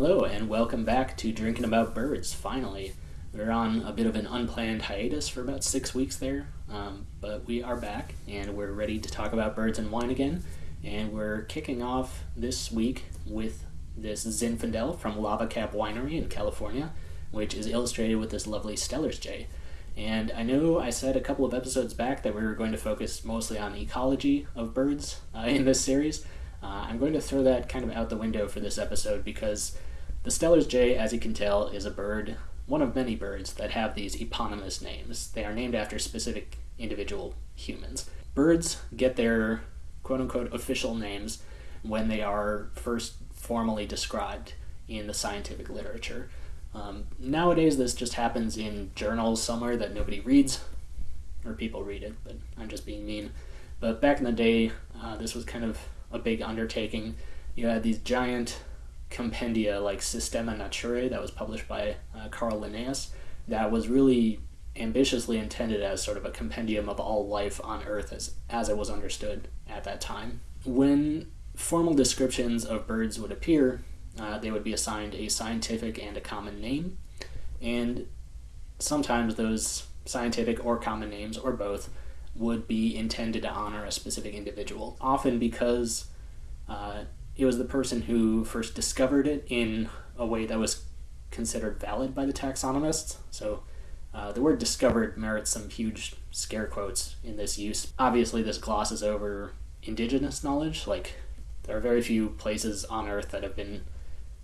Hello, and welcome back to Drinking About Birds, finally. We are on a bit of an unplanned hiatus for about six weeks there, um, but we are back and we're ready to talk about birds and wine again. And we're kicking off this week with this Zinfandel from Lava Cap Winery in California, which is illustrated with this lovely Steller's Jay. And I know I said a couple of episodes back that we were going to focus mostly on ecology of birds uh, in this series. Uh, I'm going to throw that kind of out the window for this episode because the Steller's Jay, as you can tell, is a bird, one of many birds that have these eponymous names. They are named after specific individual humans. Birds get their quote unquote official names when they are first formally described in the scientific literature. Um, nowadays, this just happens in journals somewhere that nobody reads, or people read it, but I'm just being mean. But back in the day, uh, this was kind of a big undertaking. You had these giant compendia like Systema Naturae that was published by uh, Carl Linnaeus that was really ambitiously intended as sort of a compendium of all life on Earth as, as it was understood at that time. When formal descriptions of birds would appear, uh, they would be assigned a scientific and a common name, and sometimes those scientific or common names, or both, would be intended to honor a specific individual, often because uh, it was the person who first discovered it in a way that was considered valid by the taxonomists. So uh, the word discovered merits some huge scare quotes in this use. Obviously, this glosses over indigenous knowledge. Like, there are very few places on Earth that have been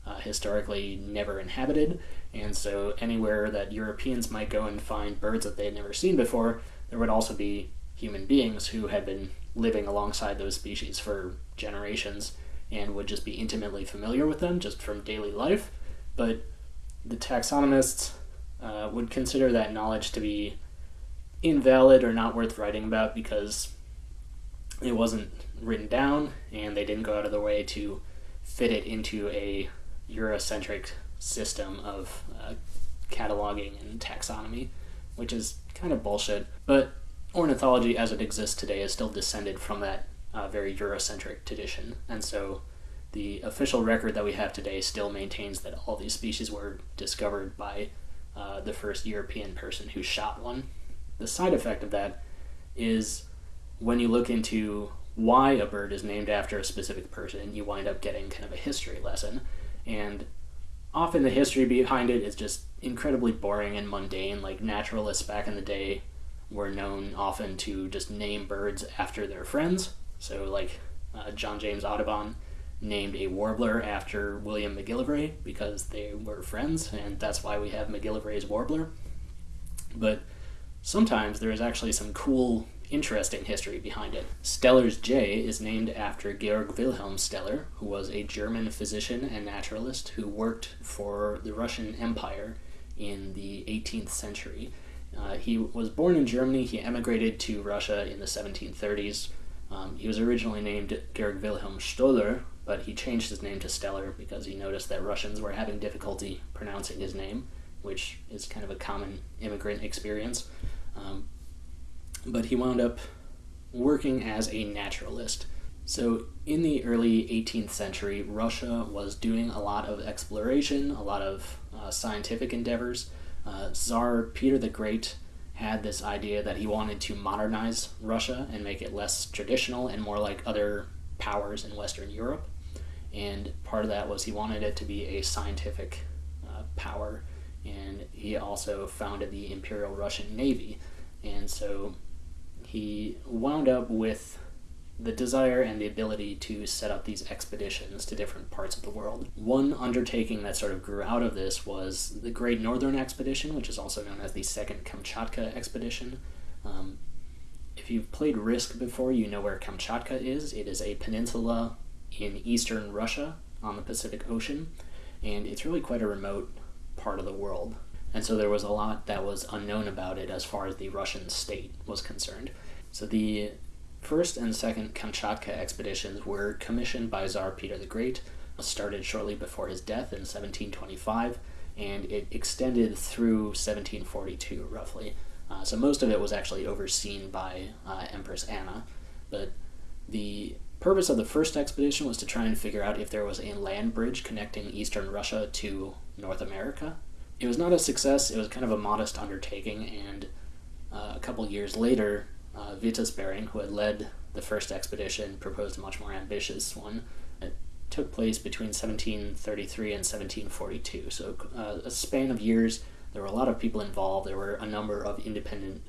uh, historically never inhabited, and so anywhere that Europeans might go and find birds that they had never seen before, there would also be human beings who had been living alongside those species for generations and would just be intimately familiar with them just from daily life. But the taxonomists uh, would consider that knowledge to be invalid or not worth writing about because it wasn't written down and they didn't go out of their way to fit it into a Eurocentric system of uh, cataloging and taxonomy, which is kind of bullshit. But ornithology as it exists today is still descended from that uh, very Eurocentric tradition. And so the official record that we have today still maintains that all these species were discovered by uh, the first European person who shot one. The side effect of that is when you look into why a bird is named after a specific person, you wind up getting kind of a history lesson. And often the history behind it is just incredibly boring and mundane. Like naturalists back in the day were known often to just name birds after their friends. So, like uh, John James Audubon named a warbler after William McGillivray because they were friends, and that's why we have McGillivray's warbler. But sometimes there is actually some cool, interesting history behind it. Steller's Jay is named after Georg Wilhelm Steller, who was a German physician and naturalist who worked for the Russian Empire in the 18th century. Uh, he was born in Germany. He emigrated to Russia in the 1730s. Um, he was originally named Georg Wilhelm Stoller, but he changed his name to Steller because he noticed that Russians were having difficulty pronouncing his name, which is kind of a common immigrant experience. Um, but he wound up working as a naturalist. So, in the early 18th century, Russia was doing a lot of exploration, a lot of uh, scientific endeavors. Uh, Tsar Peter the Great had this idea that he wanted to modernize Russia and make it less traditional and more like other powers in Western Europe. And part of that was he wanted it to be a scientific uh, power. And he also founded the Imperial Russian Navy. And so he wound up with the desire and the ability to set up these expeditions to different parts of the world. One undertaking that sort of grew out of this was the Great Northern Expedition, which is also known as the Second Kamchatka Expedition. Um, if you've played Risk before, you know where Kamchatka is. It is a peninsula in eastern Russia on the Pacific Ocean, and it's really quite a remote part of the world. And so there was a lot that was unknown about it as far as the Russian state was concerned. So the first and second Kamchatka expeditions were commissioned by Tsar Peter the Great, started shortly before his death in 1725, and it extended through 1742 roughly. Uh, so most of it was actually overseen by uh, Empress Anna, but the purpose of the first expedition was to try and figure out if there was a land bridge connecting eastern Russia to North America. It was not a success, it was kind of a modest undertaking, and uh, a couple years later, uh, Vitus Bering, who had led the first expedition, proposed a much more ambitious one. It took place between 1733 and 1742, so uh, a span of years. There were a lot of people involved. There were a number of independent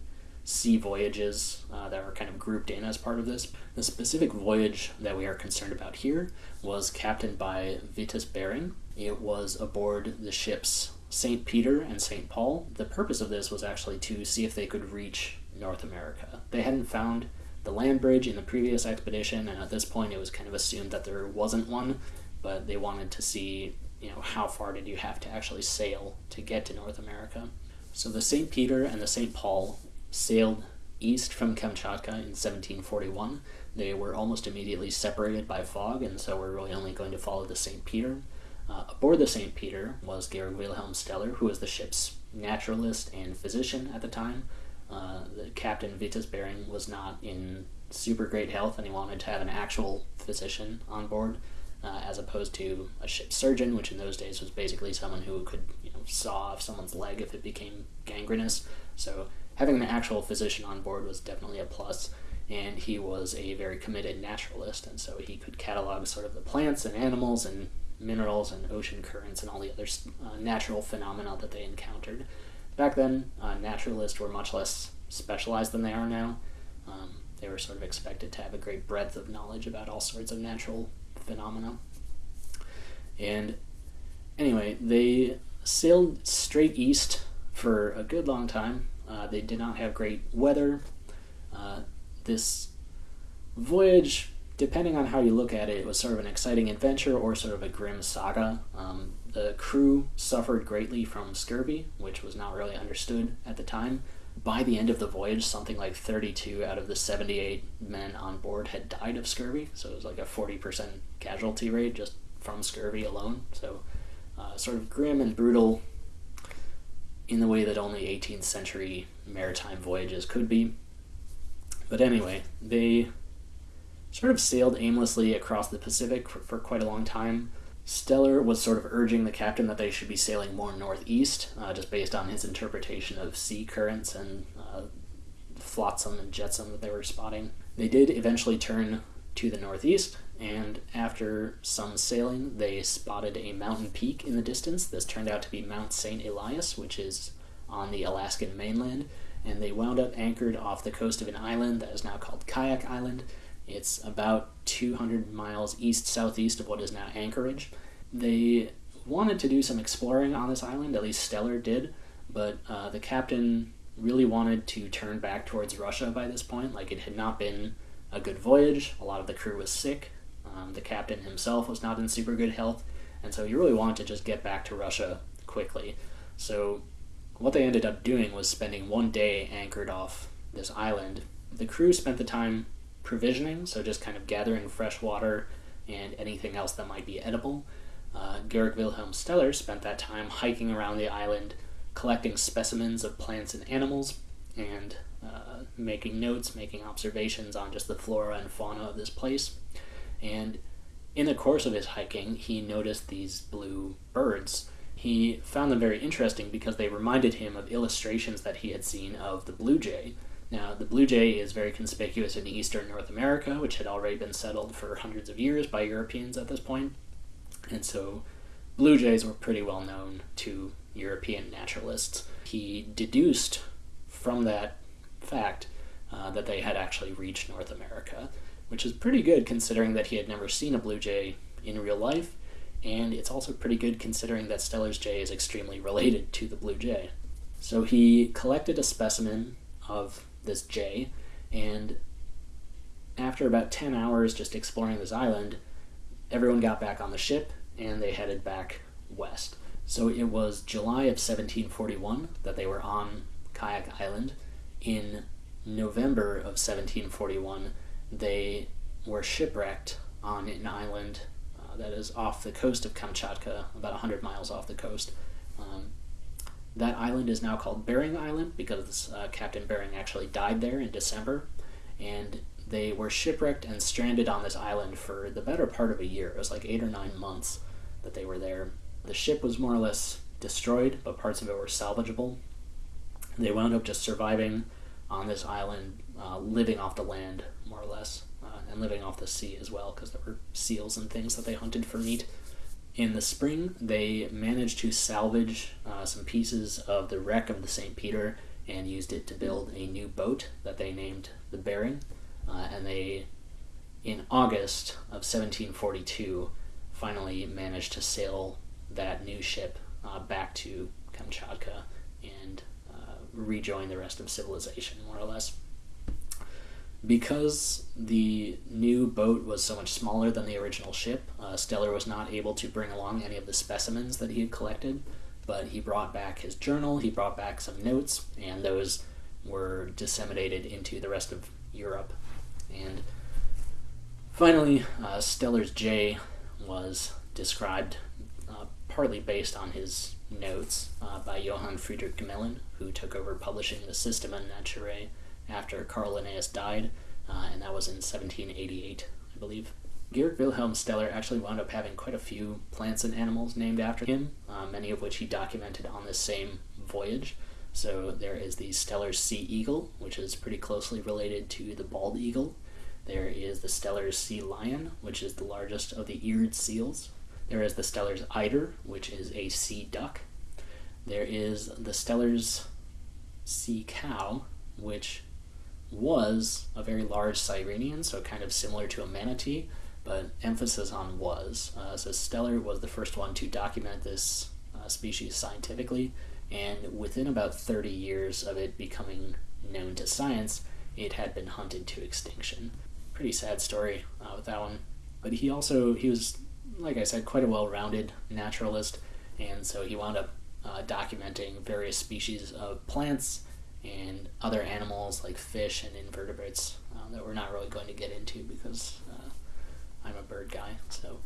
sea voyages uh, that were kind of grouped in as part of this. The specific voyage that we are concerned about here was captained by Vitus Bering. It was aboard the ships St. Peter and St. Paul. The purpose of this was actually to see if they could reach North America. They hadn't found the land bridge in the previous expedition, and at this point it was kind of assumed that there wasn't one, but they wanted to see, you know, how far did you have to actually sail to get to North America. So the St. Peter and the St. Paul sailed east from Kamchatka in 1741. They were almost immediately separated by fog, and so we're really only going to follow the St. Peter. Uh, aboard the St. Peter was Georg Wilhelm Steller, who was the ship's naturalist and physician at the time. Uh, captain Vitus Bering was not in super great health, and he wanted to have an actual physician on board, uh, as opposed to a ship surgeon, which in those days was basically someone who could you know, saw off someone's leg if it became gangrenous. So having an actual physician on board was definitely a plus. plus, and he was a very committed naturalist, and so he could catalog sort of the plants and animals and minerals and ocean currents and all the other uh, natural phenomena that they encountered. Back then, uh, naturalists were much less specialized than they are now. Um, they were sort of expected to have a great breadth of knowledge about all sorts of natural phenomena. And anyway, they sailed straight east for a good long time. Uh, they did not have great weather. Uh, this voyage depending on how you look at it, was sort of an exciting adventure or sort of a grim saga. Um, the crew suffered greatly from scurvy, which was not really understood at the time. By the end of the voyage, something like 32 out of the 78 men on board had died of scurvy, so it was like a 40% casualty rate just from scurvy alone. So, uh, sort of grim and brutal in the way that only 18th century maritime voyages could be. But anyway, they sort of sailed aimlessly across the Pacific for, for, quite a long time. Steller was sort of urging the captain that they should be sailing more northeast, uh, just based on his interpretation of sea currents and uh, flotsam and jetsam that they were spotting. They did eventually turn to the northeast, and after some sailing, they spotted a mountain peak in the distance. This turned out to be Mount St. Elias, which is on the Alaskan mainland, and they wound up anchored off the coast of an island that is now called Kayak Island it's about 200 miles east southeast of what is now Anchorage. They wanted to do some exploring on this island, at least Steller did, but uh, the captain really wanted to turn back towards Russia by this point. Like, it had not been a good voyage, a lot of the crew was sick, um, the captain himself was not in super good health, and so he really wanted to just get back to Russia quickly. So, what they ended up doing was spending one day anchored off this island. The crew spent the time provisioning, so just kind of gathering fresh water and anything else that might be edible. Uh, Georg Wilhelm Steller spent that time hiking around the island, collecting specimens of plants and animals, and uh, making notes, making observations on just the flora and fauna of this place. And in the course of his hiking, he noticed these blue birds. He found them very interesting because they reminded him of illustrations that he had seen of the blue jay, now, the blue jay is very conspicuous in eastern North America, which had already been settled for hundreds of years by Europeans at this point. And so, blue jays were pretty well known to European naturalists. He deduced from that fact uh, that they had actually reached North America, which is pretty good considering that he had never seen a blue jay in real life, and it's also pretty good considering that Steller's jay is extremely related to the blue jay. So he collected a specimen of this jay, and after about 10 hours just exploring this island, everyone got back on the ship and they headed back west. So it was July of 1741 that they were on Kayak Island. In November of 1741, they were shipwrecked on an island uh, that is off the coast of Kamchatka, about 100 miles off the coast. Um, that island is now called Bering Island because uh, Captain Bering actually died there in December, and they were shipwrecked and stranded on this island for the better part of a year. It was like eight or nine months that they were there. The ship was more or less destroyed, but parts of it were salvageable. They wound up just surviving on this island, uh, living off the land, more or less, uh, and living off the sea as well, because there were seals and things that they hunted for meat. In the spring, they managed to salvage uh, some pieces of the wreck of the St. Peter and used it to build a new boat that they named the Bering. Uh, and they, in August of 1742, finally managed to sail that new ship uh, back to Kamchatka and uh, rejoin the rest of civilization, more or less. Because the new boat was so much smaller than the original ship, uh, Steller was not able to bring along any of the specimens that he had collected, but he brought back his journal, he brought back some notes, and those were disseminated into the rest of Europe. And finally, uh, Steller's Jay was described uh, partly based on his notes uh, by Johann Friedrich Gmelin, who took over publishing the Systema Naturae after Carl Linnaeus died, uh, and that was in 1788, I believe. Georg Wilhelm Steller actually wound up having quite a few plants and animals named after him, uh, many of which he documented on this same voyage. So there is the Steller's sea eagle, which is pretty closely related to the bald eagle. There is the Steller's sea lion, which is the largest of the eared seals. There is the Steller's eider, which is a sea duck. There is the Steller's sea cow, which was a very large sirenian, so kind of similar to a manatee, but emphasis on was. Uh, so Steller was the first one to document this uh, species scientifically, and within about 30 years of it becoming known to science, it had been hunted to extinction. Pretty sad story uh, with that one. But he also, he was, like I said, quite a well-rounded naturalist, and so he wound up uh, documenting various species of plants and other animals like fish and invertebrates um, that we're not really going to get into because uh, I'm a bird guy. So,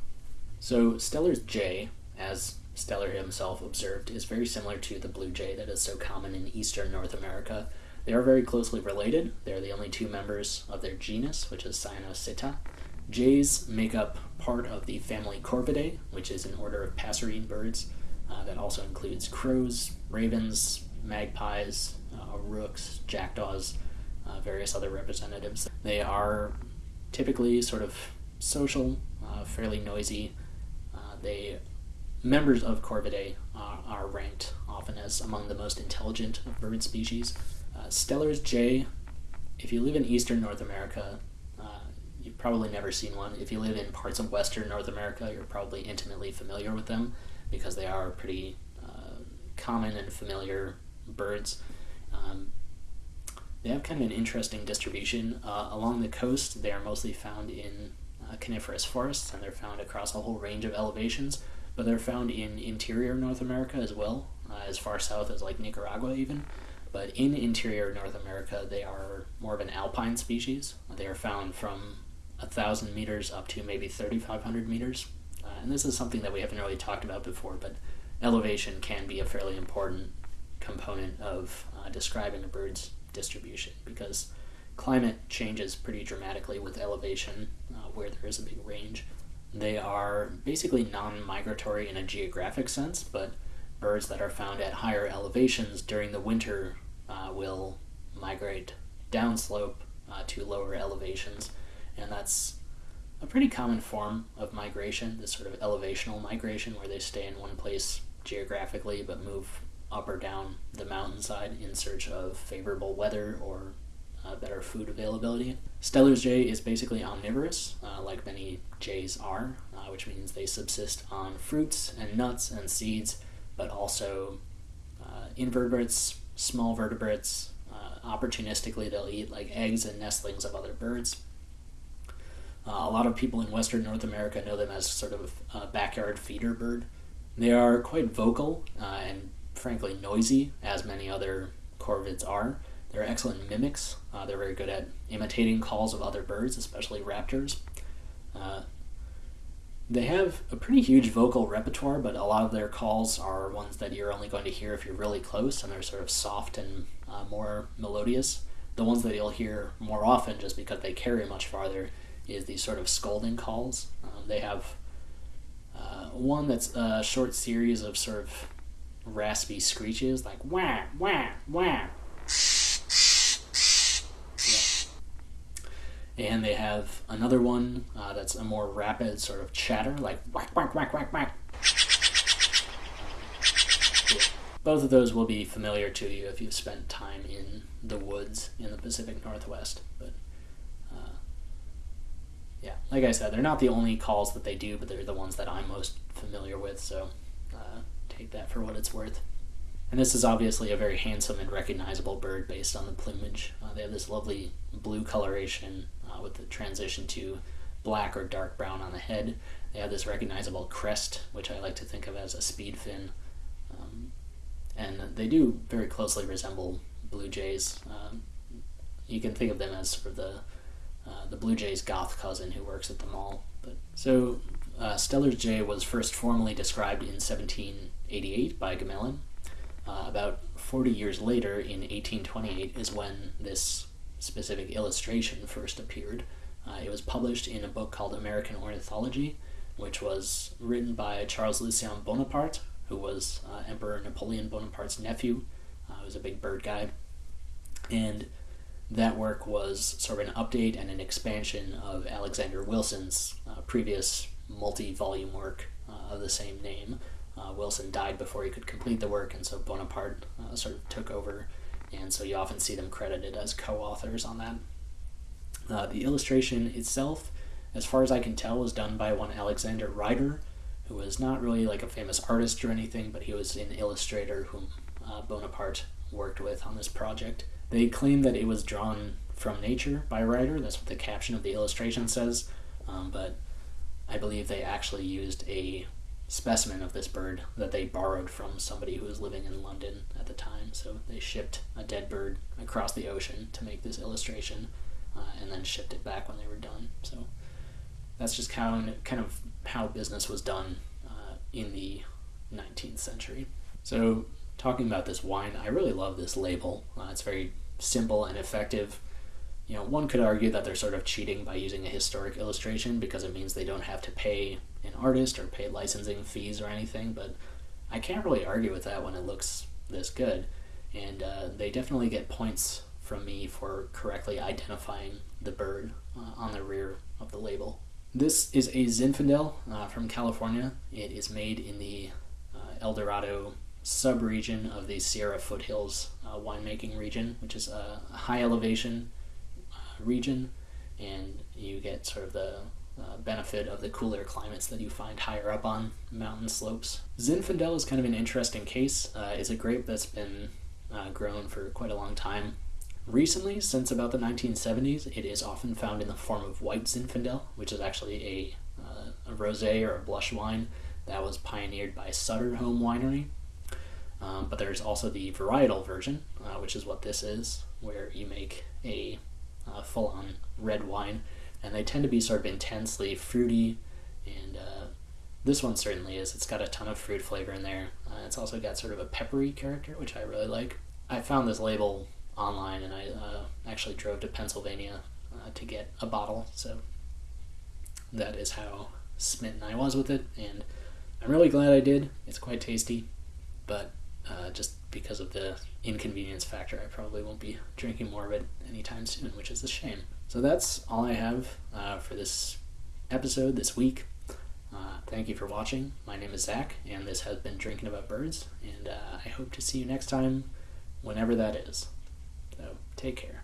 so Steller's jay, as Steller himself observed, is very similar to the blue jay that is so common in eastern North America. They are very closely related. They're the only two members of their genus, which is Cyanocitta. Jays make up part of the family Corvidae, which is an order of passerine birds uh, that also includes crows, ravens, magpies, rooks, jackdaws, uh, various other representatives. They are typically sort of social, uh, fairly noisy. Uh, they members of Corvidae are, are, ranked often as among the most intelligent of bird species. Uh, Steller's jay, if you live in eastern North America, uh, you've probably never seen one. If you live in parts of western North America, you're probably intimately familiar with them because they are pretty common and familiar birds. Um, they have kind of an interesting distribution. Uh, along the coast, they are mostly found in uh, coniferous forests, and they're found across a whole range of elevations, but they're found in interior North America as well, uh, as far south as like Nicaragua even. But in interior North America, they are more of an alpine species. They are found from a thousand meters up to maybe 3,500 meters. Uh, and this is something that we haven't really talked about before, but elevation can be a fairly important component of uh, describing a bird's distribution because climate changes pretty dramatically with elevation uh, where there is a big range. They are basically non migratory in a geographic sense, but birds that are found at higher elevations during the winter uh, will migrate downslope uh, to lower elevations, and that's a pretty common form of migration, this sort of elevational migration where they stay in one place geographically but move up or down the mountainside in search of favorable weather or uh, better food availability. Steller's jay is basically omnivorous, uh, like many jays are, uh, which means they subsist on fruits and nuts and seeds, but also uh, invertebrates, small vertebrates. Uh, opportunistically, they'll eat like eggs and nestlings of other birds. Uh, a lot of people in Western North America know them as sort of a backyard feeder bird. They are quite vocal and frankly noisy, as many other corvids are. They're excellent mimics. Uh, they're very good at imitating calls of other birds, especially raptors. Uh, they have a pretty huge vocal repertoire, but a lot of their calls are ones that you're only going to hear if you're really close, and they're sort of soft and uh, more melodious. the ones that you'll hear more often, just because they carry much farther, is these sort of scolding calls. Um, they have uh, one that's a short series of sort of raspy screeches, like wah, wah, wah. And they have another one uh, that's a more rapid sort of chatter, like whack, whack, whack, whack, whack. Both of those will be familiar to you if you've spent time in the woods in the Pacific Northwest. But uh, yeah, like I said, they're not the only calls that they do, but they're the ones that I'm most familiar with. So take that for what it's worth. And this is obviously a very handsome and recognizable bird based on the plumage. Uh, they have this lovely blue coloration uh, with the transition to black or dark brown on the head. They have this recognizable crest, which I like to think of as a speed fin. Um, and they do very closely resemble blue jays. Um, you can think of them as sort of the uh, the blue jay's goth cousin who works at the mall. But so uh, jay was first formally described in 1788 by Gmelin. Uh, about 40 years later, in 1828, is when this specific illustration first appeared. Uh, it was published in a book called American Ornithology, which was written by Charles Lucien Bonaparte, who was uh, Emperor Napoleon Bonaparte's nephew, uh, was a big bird guy. And that work was sort of an update and an expansion of Alexander Wilson's uh, previous multi volume work uh, of the same name. Uh, Wilson died before he could complete the work, and so Bonaparte uh, sort of took over, and so you often see them credited as co authors on that. Uh, the illustration itself, as far as I can tell, was done by one Alexander Rider, who was not really like a famous artist or anything, but he was an illustrator whom uh, Bonaparte worked with on this project. They claim that it was drawn from nature by Rider, that's what the caption of the illustration says, um, but I believe they actually used a specimen of this bird that they borrowed from somebody who was living in London at the time. So they shipped a dead bird across the ocean to make this illustration uh, and then shipped it back when they were done. So that's just kind of, kind of how business was done uh, in the 19th century. So talking about this wine, I really love this label. Uh, it's very simple and effective you know, one could argue that they're sort of cheating by using a historic illustration because it means they don't have to pay an artist or pay licensing fees or anything, but I can't really argue with that when it looks this good. And uh, they definitely get points from me for correctly identifying the bird uh, on the rear of the label. This is a Zinfandel uh, from California. It is made in the uh, El Dorado subregion of the Sierra Foothills uh, winemaking region, which is a high elevation region, and you get sort of the uh, benefit of the cooler climates that you find higher up on mountain slopes. Zinfandel is kind of an interesting case. Uh, it's a grape that's been uh, grown for quite a long time. Recently, since about the 1970s, it is often found in the form of white Zinfandel, which is actually a, uh, a rosé or a blush wine that was pioneered by Sutter Home Winery. Um, but there's also the varietal version, uh, which is what this is, where you make a uh, full on red wine, and they tend to be sort of intensely fruity. And uh, this one certainly is. It's got a ton of fruit flavor in there. Uh, it's also got sort of a peppery character, which I really like. I found this label online, and I uh, actually drove to Pennsylvania uh, to get a bottle. So that is how smitten I was with it, and I'm really glad I did. It's quite tasty, but uh, just because of the inconvenience factor, I probably won't be drinking more of it anytime soon, which is a shame. So that's all I have uh, for this episode this week. Uh, thank you for watching. My name is Zach, and this has been Drinking About Birds, and uh, I hope to see you next time, whenever that is. So take care.